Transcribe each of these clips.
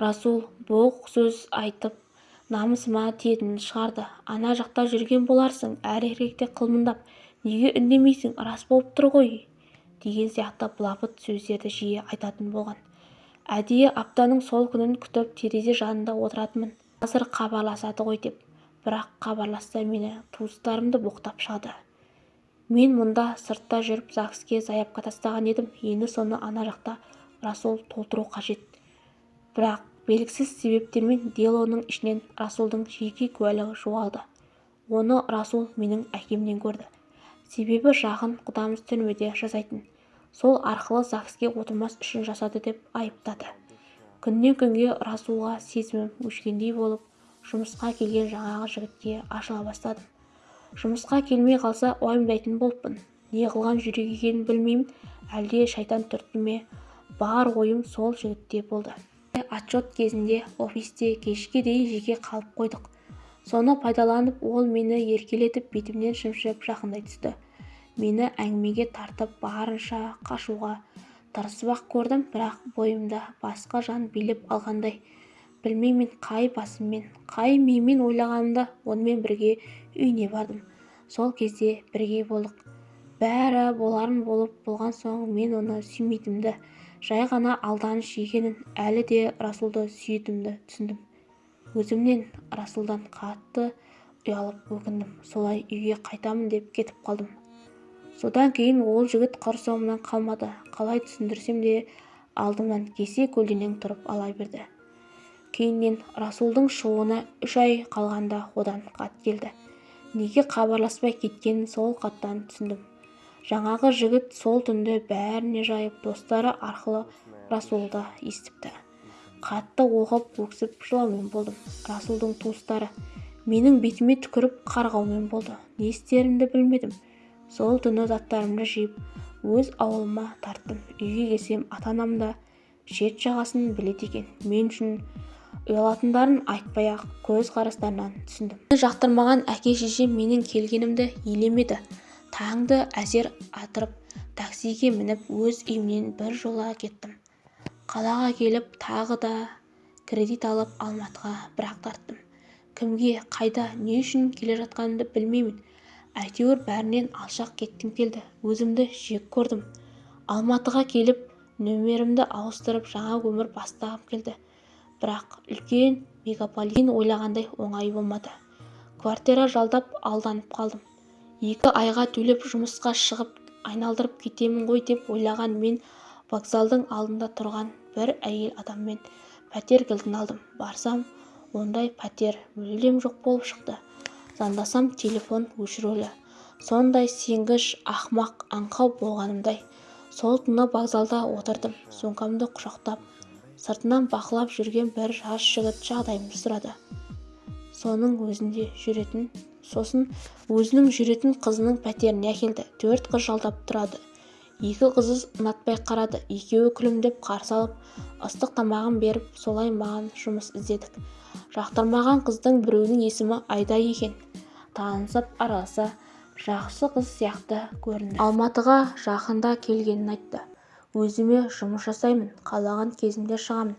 расул боқ сөз айтып намысыма тиетінін шығарды. Ана жақта жүрген боларсың әр-еркекте қылмыңдап неге үндемейсің? Рас болып тұр ғой деген сияқты былапыт сөздерді жиі айтатын болған. Әдейі аптаның сол күнін күтіп терезе жанында отыратынмын. Қазір хабарласады ғой деп. Бірақ хабарласса мені туыстарымды боқтап шығады. Мен мұнда сыртта жүріп загске заявка тастаған едім. Енді соны ана жақта расул толтыру қажет. Бірақ белгісіз себептермен делоның ішінен расулдың жеке куәлігі жоғалды. Оны расул менің әкемнен көрді. Себебі жақын құдамыз түрмеде жасайтын. Сол арқылы загске отырмас үшін жасады деп айыптады. Күннен күнге расулға сезімім өшкендей болып жұмысқа келген жаңағы жігітке ашыла бастадым. Жұмысқа келмей қалса уайымдайтын болыппын. Не қылған жүрек екенін білмеймін. Әлде шайтан түртті ме? Бар ойым сол жігітте болды. Отчет кезінде офисте кешке дейін жеке қалып қойдық. Соны пайдаланып ол мені еркелетіп бетімнен шымшып жақындай түсті. Мені әңгімеге тартып барынша қашуға тырысып-ақ көрдім бірақ бойымда басқа жан билеп алғандай. Білмеймін қай басыммен қай миыммен ойлағанымда онымен бірге үйіне бардым. Сол кезде бірге болдық. Бәрі боларын болып болған соң мен оны сүймейтінімді жай ғана алданыш екенін әлі де расулды сүйетінімді түсіндім. Өзімнен расулдан қатты ұялып өкіндім. Солай үйге қайтамын деп кетіп қалдым. Содан кейін ол жігіт құр соңымнан қалмады. Қалай түсіндірсем де алдымнан кесе көлденең тұрып ала берді. Кейіннен расулдың шығуына үш ай қалғанда одан хат келді. Неге хабарласпай кеткенін сол хаттан түсіндім. Жаңағы жігіт сол түнді бәріне жайып достары арқылы расулды естіпті. Хатты оқып өксіп жылаумен болдым. Расулдың туыстары менің бетіме түкіріп қарғаумен болды. Не істерімді білмедім. Сол түні заттарымды жиып өз ауылыма тарттым. Үйге келсем ата-анам да шет жағасын біледі екен. Мен үшін ұялатындарын айтпай-ақ көз қарастарынан түсіндім. Жақтырмаған әке-шешем менің келгенімді елемеді. Таңды әзер атырып таксиге мініп өз үйімнен бір жола кеттім. Қалаға келіп тағы да кредит алып алматыға бір-ақ тарттым. Кімге қайда не үшін келе жатқанымды білмеймін. Әйтеуір бәрінен алшақ кеткім келді. Өзімді жек көрдім. Алматыға келіп нөмерімді ауыстырып жаңа өмір бастағым келді. Бірақ үлкен мегаполис ойлағандай оңай болмады. Квартира жалдап алданып қалдым. Екі айға төлеп жұмысқа шығып айналдырып кетемін ғой деп ойлаған мен вокзалдың алдында тұрған бір әйел адаммен пәтер кілтін алдым. Барсам ондай пәтер мүлдем жоқ болып шықты. Звондасам телефон өшірулі. Сондай сенгіш ақымақ аңқау болғанымдай сол түні вокзалда отырдым. Сумкамды құшақтап сыртынан бақылап жүрген бір жас жігіт жағдайымды сұрады. Соның өзінде жүретін сосын өзінің жүретін қызының пәтеріне әкелді. Төрт қыз жалдап тұрады. Екі қызы ұнатпай қарады. Екеуі күлімдеп қарсы алып ыстық тамағын беріп солай маған жұмыс іздедік жақтырмаған қыздың біреуінің есімі айда екен. Танысып араласа жақсы қыз сияқты көрінді. Алматыға жақында келгенін айтты. Өзіме жұмыс жасаймын қалаған кезімде шығамын.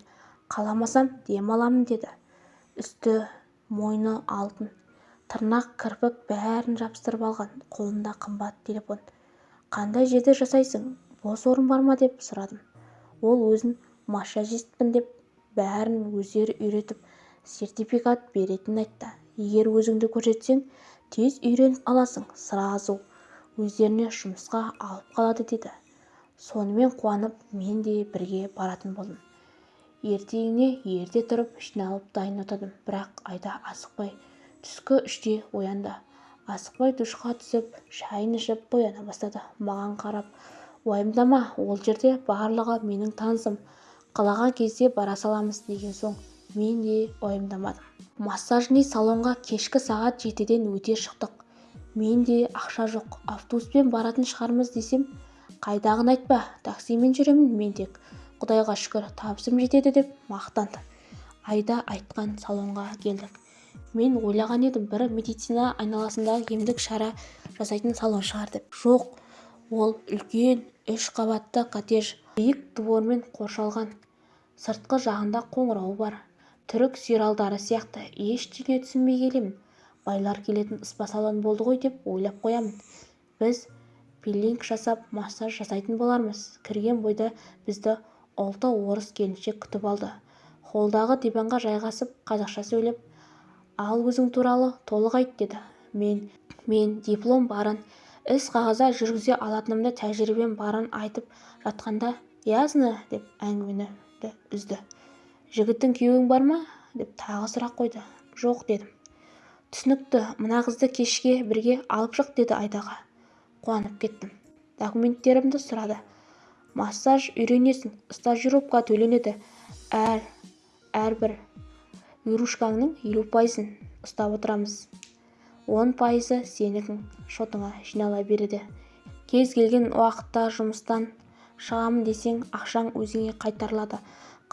Қаламасам дем аламын деді. Үсті мойны алтын. Тырнақ кірпік бәрін жабыстырып алған қолында қымбат телефон. Қандай жерде жасайсың? Бос орын бар ма? деп сұрадым. Ол өзін массажистпін деп бәрін өздері үйретіп сертификат беретінін айтты. Егер өзіңді көрсетсең тез үйреніп аласың сразу өздеріне жұмысқа алып қалады деді. Сонымен қуанып мен де бірге баратын болдым. Ертеңіне ерте тұрып жиналып дайын отырдым бірақ айда асықпай түскі үште оянды. Асықпай душқа түсіп шайын ішіп бояна бастады. Маған қарап уайымдама ол жерде барлығы менің танысым. Қалаған кезде бара саламыз деген соң мен де уайымдамадым массажный салонға кешкі сағат жетіден өте шықтық. Менде ақша жоқ. Автобуспен баратын шығармыз десем қайдағыны айтпа таксимен жүремін мен тек. Құдайға шүкір табысым жетеді деп мақтанды. Айда айтқан салонға келдік. Мен ойлаған едім бір медицина айналасындағы емдік шара жасайтын салон шығар деп. Жоқ ол үлкен үш қабатты коттедж. Биік двормен қоршалған сыртқы жағында қоңырауы бар. Түрік сериалдары сияқты ештеңе түсінбей келемін. Байлар келетін спа-салон болды ғой деп ойлап қоямын. Біз пилинг жасап массаж жасайтын болармыз. Кірген бойда бізді ұлты орыс келіншек күтіп алды. Холлдағы диванға жайғасып қазақша сөйлеп ал өзің туралы толық айт деді. Мен мен диплом барын іс қағазда жүргізе алатынымды тәжірибем барын айтып жатқанда ясно деп әңгімені үзді. Жігітің күйеуің бар ма? деп тағы сұрақ қойды. Жоқ дедім. Түсінікті мына қызды кешке бірге алып шық деді айдаға. Қуанып кеттім. Документтерімді сұрады. Массаж үйренесің стажировка төленеді. Әр әрбір вирушкаңның елу пайызын ұстап отырамыз. Он пайызы сенің шотыңа жинала береді. Кез келген уақытта жұмыстан шығамын десең ақшаң өзіңе қайтарылады.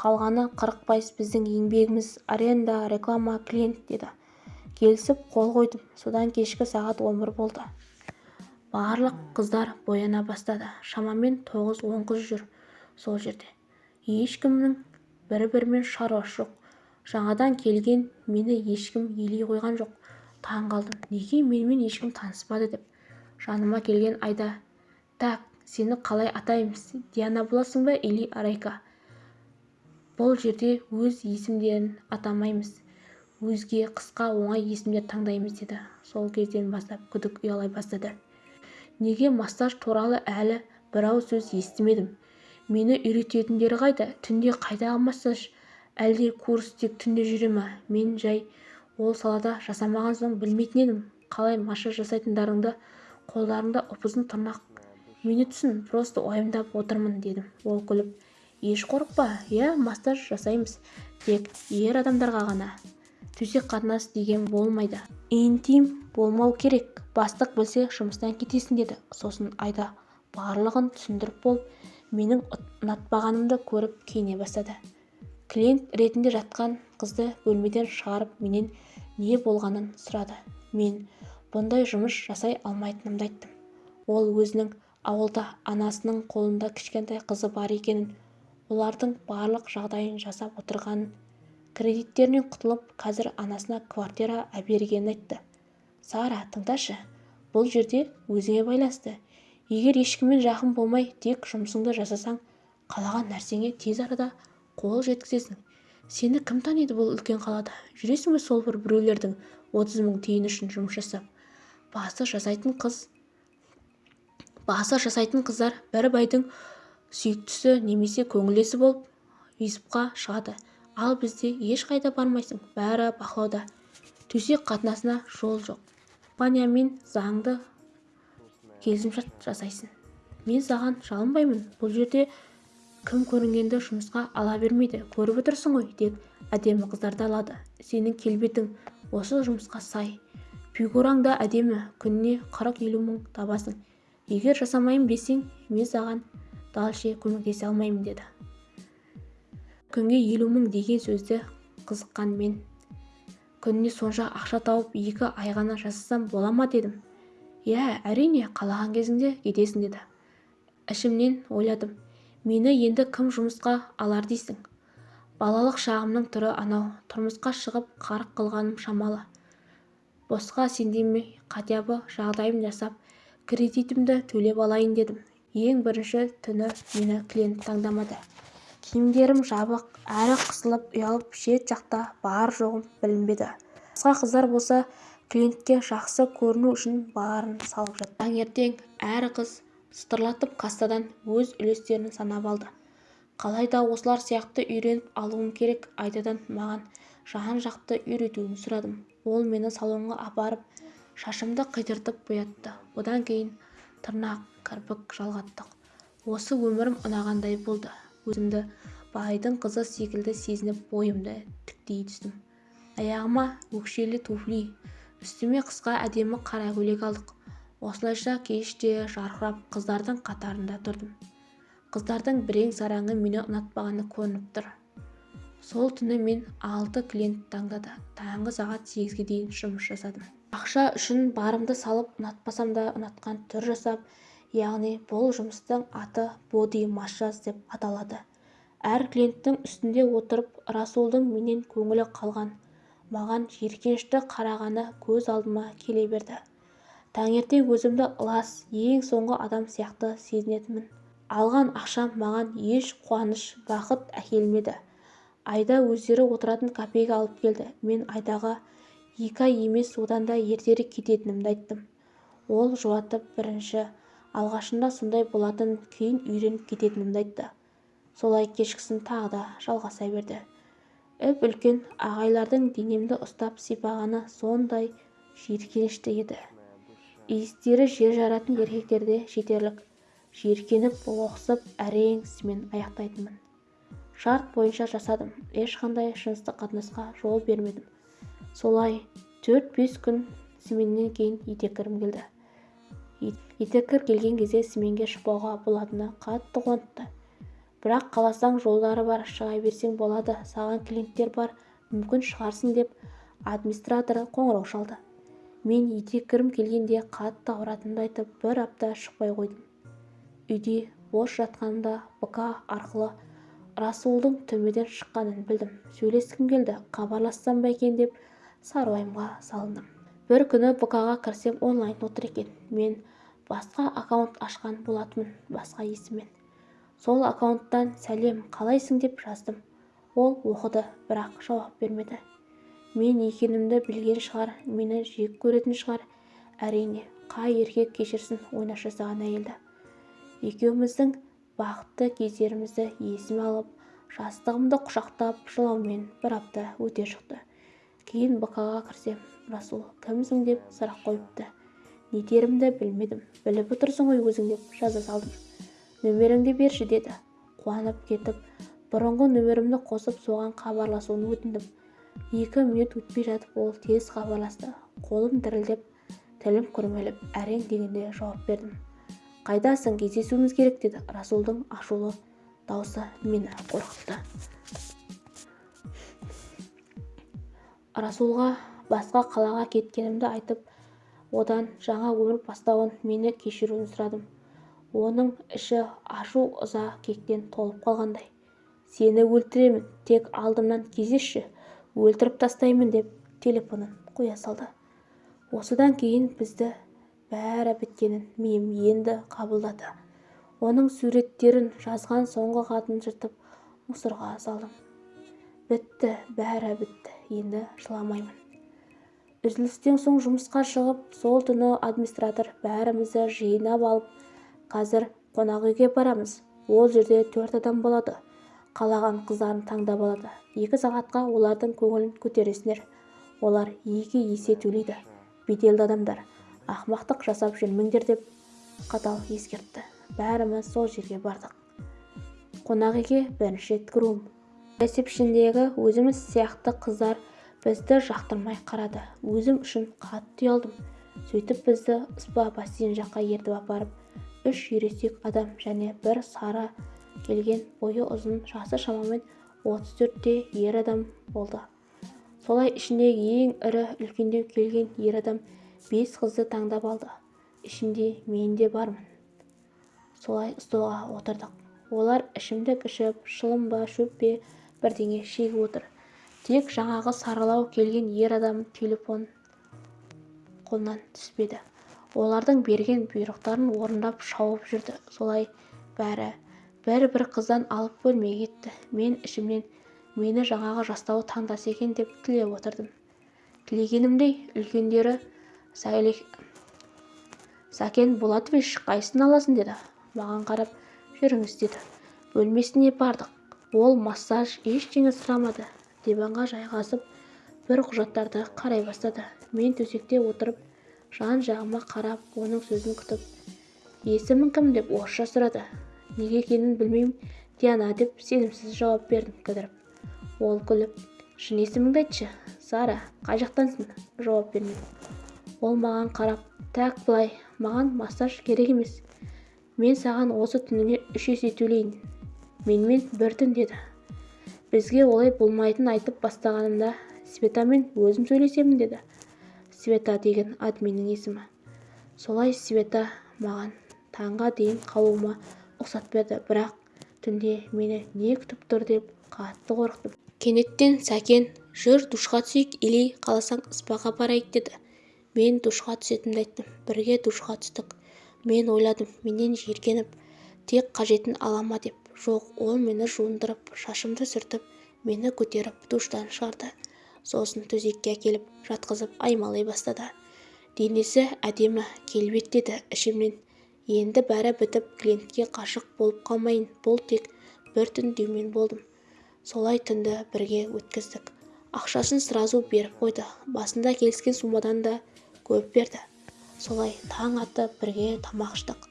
Қалғаны қырық пайыз біздің еңбегіміз аренда реклама клиент деді. Келісіп қол қойдым. Содан кешкі сағат он бір болды. Барлық қыздар бояна бастады. Шамамен тоғыз-он қыз жүр сол жерде. Ешкімнің бір-бірімен шаруасы жоқ. Жаңадан келген мені ешкім елей қойған жоқ. Таң қалдым. Неге менімен ешкім таныспады деп. Жаныма келген айда так сені қалай атаймыз? Диана боласың ба или арайка бұл жерде өз есімдерін атамаймыз. Өзге қысқа оңай есімдер таңдаймыз деді. Сол кезден бастап күдік ұялай бастады. Неге массаж туралы әлі бір ауыз сөз естімедім? Мені үйрететіндері қайда? Түнде қайдағы массаж әлде курс тек түнде жүре ма? Мен жай ол салада жасамаған соң білмейтін едім. Қалай массаж жасайтындарыңды қолдарыңда ұп-ұзын тырнақ. Мені түсін просто уайымдап отырмын дедім. Ол күліп еш қорықпа иә массаж жасаймыз тек ер адамдарға ғана. Төсек қатынас деген болмайды. Интим болмау керек. Бастық білсе жұмыстан кетесің деді. Сосын айда барлығын түсіндіріп болып менің ұнатпағанымды көріп киіне бастады. Клиент ретінде жатқан қызды бөлмеден шығарып менен не болғанын сұрады. Мен бұндай жұмыс жасай алмайтынымды айттым. Ол өзінің ауылда анасының қолында кішкентай қызы бар екенін олардың барлық жағдайын жасап отырғанын кредиттерінен құтылып қазір анасына квартира әпергенін айтты. Сара тыңдашы бұл жерде өзіңе байланысты. Егер ешкіммен жақын болмай тек жұмысыңды жасасаң қалаған нәрсеңе тез арада қол жеткізесің. Сені кім таниды бұл үлкен қалада? Жүресің бе сол бір біреулердің отыз мың тиын үшін жұмыс жасап? Басы жасайтын қыз. Басы жасайтын қыздар бір байдың сүйіктісі немесе көңілдесі болып визитқа шығады. Ал бізде ешқайда бармайсың. Бәрі бақылауда. Төсек қатынасына жол жоқ. Компаниямен заңды келісімшарт жасайсың. Мен саған жалынбаймын. Бұл жерде кім көрінгенді жұмысқа ала бермейді көріп отырсың ғой тек әдемі қыздарды алады. Сенің келбетің осы жұмысқа сай. Фигураң да әдемі күніне қырық-елу мың табасың. Егер жасамаймын десең мен саған дальше көмектесе алмаймын деді. Күнге елу мың деген сөзді қызыққан мен күніне сонша ақша тауып екі ай ғана жасасам бола ма дедім. Иә әрине қалаған кезіңде кетесің деді. Ішімнен ойладым. Мені енді кім жұмысқа алар дейсің? Балалық шағымның түрі анау. Тұрмысқа шығып қарық қылғаным шамалы. Босқа сендірмей хотя бы жағдайым жасап кредитімді төлеп алайын дедім. Ең бірінші түні мені клиент таңдамады. Киімдерім жабық әрі қысылып ұялып шет жақта бар-жоғым білінбеді. Басқа қыздар болса клиентке жақсы көріну үшін барын салып жатты таңертең әр қыз сытырлатып кассадан өз үлестерін санап алды. Қалайда осылар сияқты үйреніп алуым керек айдадан маған жан-жақты үйретуін сұрадым. Ол мені салонға апарып шашымды қидыртып боятты. Одан кейін тырнақ кірпік жалғаттық. Осы өмірім ұнағандай болды. Өзімді байдың қызы секілді сезініп бойымды тіктей түстім. Аяғыма өкшелі туфли үстіме қысқа әдемі қара көйлек алдық. Осылайша кеште жарқырап қыздардың қатарында тұрдым. Қыздардың бірең-сараңы мені ұнатпағаны көрініп тұр. Сол түні мен алты клиент таңдады. Таңғы сағат сегізге дейін жұмыс жасадым. Ақша үшін барымды салып ұнатпасам да ұнатқан түр жасап яғни бұл жұмыстың аты боди массаж деп аталады. Әр клиенттің үстінде отырып расулдың менен көңілі қалған маған жиіркенішті қарағаны көз алдыма келе берді. Таңертең өзімді ылас ең соңғы адам сияқты сезінетінмін. Алған ақшам маған еш қуаныш бақыт әкелмеді. Айда өздері отыратын кафеге алып келді. Мен айдаға екі ай емес одан да ертерек кететінімді айттым. Ол жұбатып бірінші алғашында сондай болатын кейін үйреніп кететінімді айтты. Солай кешкісін тағы да жалғаса берді. Үп-үлкен ағайлардың денемді ұстап сипағаны сондай жиіркенішті еді. Иістері жер жаратын еркектерде жетерлік. Жиіркеніп лоқсып әрең ісімен аяқтайтынмын. Шарт бойынша жасадым. Ешқандай жыныстық қатынасқа жол бермедім. Солай төрт-бес күн сменнен кейін етеккірім келді. Етеккір келген кезде сменге шықпауға болатыны қатты қуантты. Бірақ қаласаң жолдары бар шыға берсең болады саған клиенттер бар мүмкін шығарсың деп администратор қоңырау шалды. Мен етеккірім келгенде қатты ауыратынымды айтып бір апта шықпай қойдым. Үйде бос жатқанымда бк арқылы расулдың түрмеден шыққанын білдім. Сөйлескім келді хабарлассам ба екен деп сары уайымға салындым. бір күні бк-ға кірсем онлайн отыр екен. Мен басқа аккаунт ашқан болатынмын басқа есіммен. Сол аккаунттан сәлем қалайсың? деп жаздым. Ол оқыды бірақ жауап бермеді. Мен екенімді білген шығар мені жек көретін шығар. Әрине қай еркек кешірсін ойнақ жасаған әйелді. Екеуміздің бақытты кездерімізді есіме алып жастығымды құшақтап жылаумен бір апта өте шықты. Кейін бк-ға кірсем расул кімсің? деп сұрақ қойыпты. Не дерімді білмедім. Біліп отырсың ғой өзің деп жаза салдым. Нөмеріңді берші деді. Қуанып кетіп бұрынғы нөмірімді қосып соған хабарласуын өтіндім. Екі минут өтпей жатып ол тез хабарласты. Қолым дірілдеп тілім күрмеліп әрең дегенде жауап бердім. Қайдасың? Кездесуіміз керек деді. Расулдың ашулы даусы мені қорқытты. Расулға басқа қалаға кеткенімді айтып одан жаңа өмір бастауын мені кешіруін сұрадым. Оның іші ашу-ыза кектен толып қалғандай. Сені өлтіремін. Тек алдымнан кезешші өлтіріп тастаймын деп телефонын қоя салды. Осыдан кейін бізді бәрі біткенін миым енді қабылдады. Оның суреттерін жазған соңғы хатын жыртып мусорға салдым. Бітті бәрі бітті енді жыламаймын. Үзілістен соң жұмысқа шығып сол түні администратор бәрімізді жинап алып қазір қонақ үйге барамыз. Ол жерде төрт адам болады. Қалаған қыздарын таңдап алады. Екі сағатқа олардың көңілін көтересіңдер. Олар екі есе төлейді. Беделді адамдар. Ақмақтық жасап жүрмеңдер деп қатал ескертті. Бәріміз сол жерге бардық. Қонақ үйге бірінші рет кіруім. Ресепшндегі өзіміз сияқты қыздар бізді жақтырмай қарады. Өзім үшін қатты ұялдым. Сөйтіп бізді спа бассейн жаққа ертіп апарып үш ересек адам және бір сары келген бойы ұзын жасы шамамен 34-те ер адам болды. Солай ішіндегі ең ірі үлкендеу келген ер адам бес қызды таңдап алды. Ішінде мен де бармын. Солай столға отырдық. Олар ішімдік ішіп шылым ба шөп пе бірдеңе шегіп отыр. Тек жаңағы сарылау келген ер адам телефон қолынан түспеді. Олардың берген бұйрықтарын орындап шауып жүрді. Солай бәрі бір-бір қыздан алып бөлмеге кетті. Мен ішімнен мені жаңағы жастауы таңдаса екен деп тілеп отырдым. Тілегенімдей үлкендері сәкен болатович қайсысын аласың? деді. Маған қарап жүріңіз деді. Бөлмесіне бардық. Ол массаж ештеңе сұрамады. Диванға жайғасып бір құжаттарды қарай бастады. Мен төсекте отырып жан-жағыма қарап оның сөзін күтіп есімің кім? деп орысша сұрады. Неге екенін білмеймін диана деп сенімсіз жауап бердім кідіріп. Ол күліп шын есіміңді айтшы сара қай жақтансың? жауап бермедім ол маған қарап так былай маған массаж керек емес. Мен саған осы түніне үш есе төлейін. Менімен бір түн деді. Бізге олай болмайтынын айтып бастағанымда светамен өзім сөйлесемін деді. Света деген админнің есімі. Солай света маған таңға дейін қалуыма рұқсат берді бірақ түнде мені не күтіп тұр деп қатты қорықтым. Кенеттен сәкен жүр душқа түсейік или қаласаң спаға барайық деді. Мен душқа түсетінімді айттым бірге душқа түстік. Мен ойладым менен жиіркеніп тек қажетін ала ма деп. Жоқ ол мені жуындырып шашымды сүртіп мені көтеріп душтан шығарды. Сосын төсекке әкеліп жатқызып аймалай бастады. Денесі әдемі келбеттеді ішімнен. Енді бәрі бітіп клиентке қашық болып қалмайын. Бұл тек бір түн деумен болдым. Солай түнді бірге өткіздік. Ақшасын сразу беріп қойды. Басында келіскен суммадан да көп берді. Солай таң атып бірге тамақ іштік.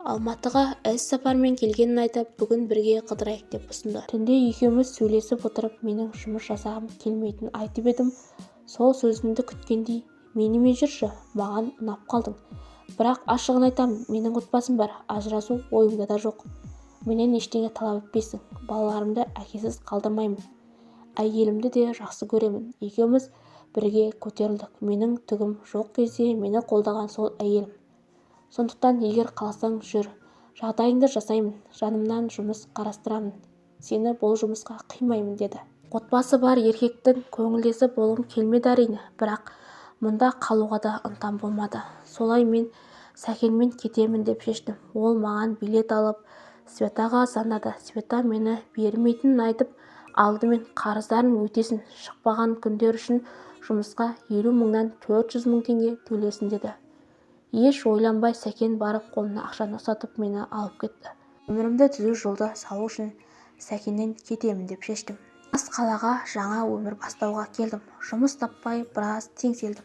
Алматыға іс-сапармен келгенін айтып бүгін бірге қыдырайық деп ұсынды. Түнде екеуміз сөйлесіп отырып менің жұмыс жасағым келмейтінін айтып едім. Сол сөзімді күткендей менімен жүрші? Маған ұнап қалдың бірақ ашығын айтамын менің отбасым бар ажырасу ойымда да жоқ. Менен ештеңе талап етпейсің балаларымды әкесіз қалдырмаймын. Әйелімді де жақсы көремін. Екеуміз бірге көтерілдік. Менің түгім жоқ кезде мені қолдаған сол әйелім. Сондықтан егер қаласаң жүр жағдайыңды жасаймын жанымнан жұмыс қарастырамын. Сені бұл жұмысқа қимаймын деді. Отбасы бар еркектің көңілдесі болғым келмеді әрине бірақ мұнда қалуға да ынтам болмады. Солай мен сәкенмен кетемін деп шештім. Ол маған билет алып светаға звондады света мені бермейтінін айтып алдымен қарыздарын өтесін. Шықпаған күндер үшін жұмысқа елу мыңнан төрт жүз мың теңге төлесін деді. Еш ойланбай сәкен барып қолына ақшаны ұстатып мені алып кетті. Өмірімді түзу жолды салу үшін сәкеннен кетемін деп шештім. Бас қалаға жаңа өмір бастауға келдім. Жұмыс таппай біраз теңселдім.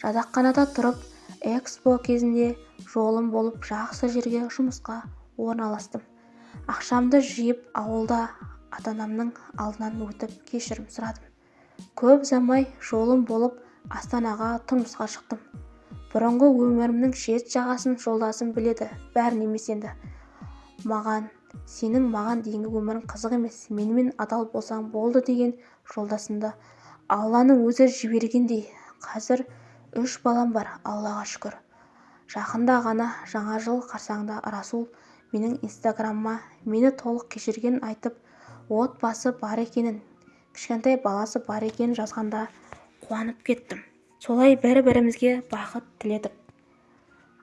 Жатақханада тұрып экспо кезінде жолым болып жақсы жерге жұмысқа орналастым. Ақшамды жиып ауылда ата-анамның алдынан өтіп кешірім сұрадым. Көп ұзамай жолым болып астанаға тұрмысқа шықтым. Бұрынғы өмірімнің шет-жағасын жолдасым біледі бәрін емес енді. Маған сенің маған дейінгі өмірің қызық емес менімен адал болсаң болды деген жолдасымды алланың өзі жібергендей қазір үш балам бар аллаға шүкір. Жақында ғана жаңа жыл қарсаңында расул менің инстаграмыма мені толық кешіргенін айтып отбасы бар екенін кішкентай баласы бар екенін жазғанда қуанып кеттім. Солай бір-бірімізге бақыт тіледік.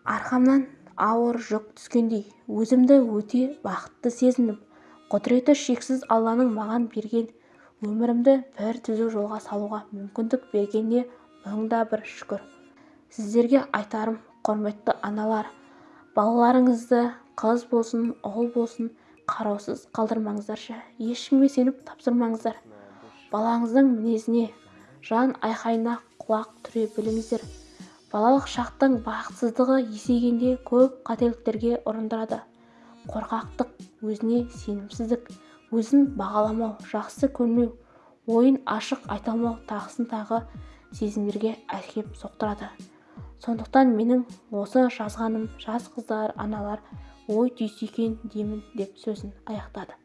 Арқамнан ауыр жүк түскендей өзімді өте бақытты сезіндім. Құдіреті шексіз алланың маған берген өмірімді бір түзу жолға салуға мүмкіндік бергеніне мың да бір шүкір. Сіздерге айтарым құрметті аналар балаларыңызды қыз болсын ұл болсын қараусыз қалдырмаңыздаршы. Ешкімге сеніп тапсырмаңыздар. Балаңыздың мінезіне жан айқайына құлақ түре біліңіздер. Балалық шақтың бақытсыздығы есейгенде көп қателіктерге ұрындырады. Қорқақтық өзіне сенімсіздік өзін бағаламау жақсы көрмеу ойын ашық айта алмау тағысын тағы сезімдерге әкеп соқтырады. Сондықтан менің осы жазғаным жас қыздар аналар ой түйсе екен деймін деп сөзін аяқтады.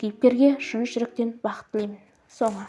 Кейіпкерге шын жүректен бақыт тілеймін. Соңы.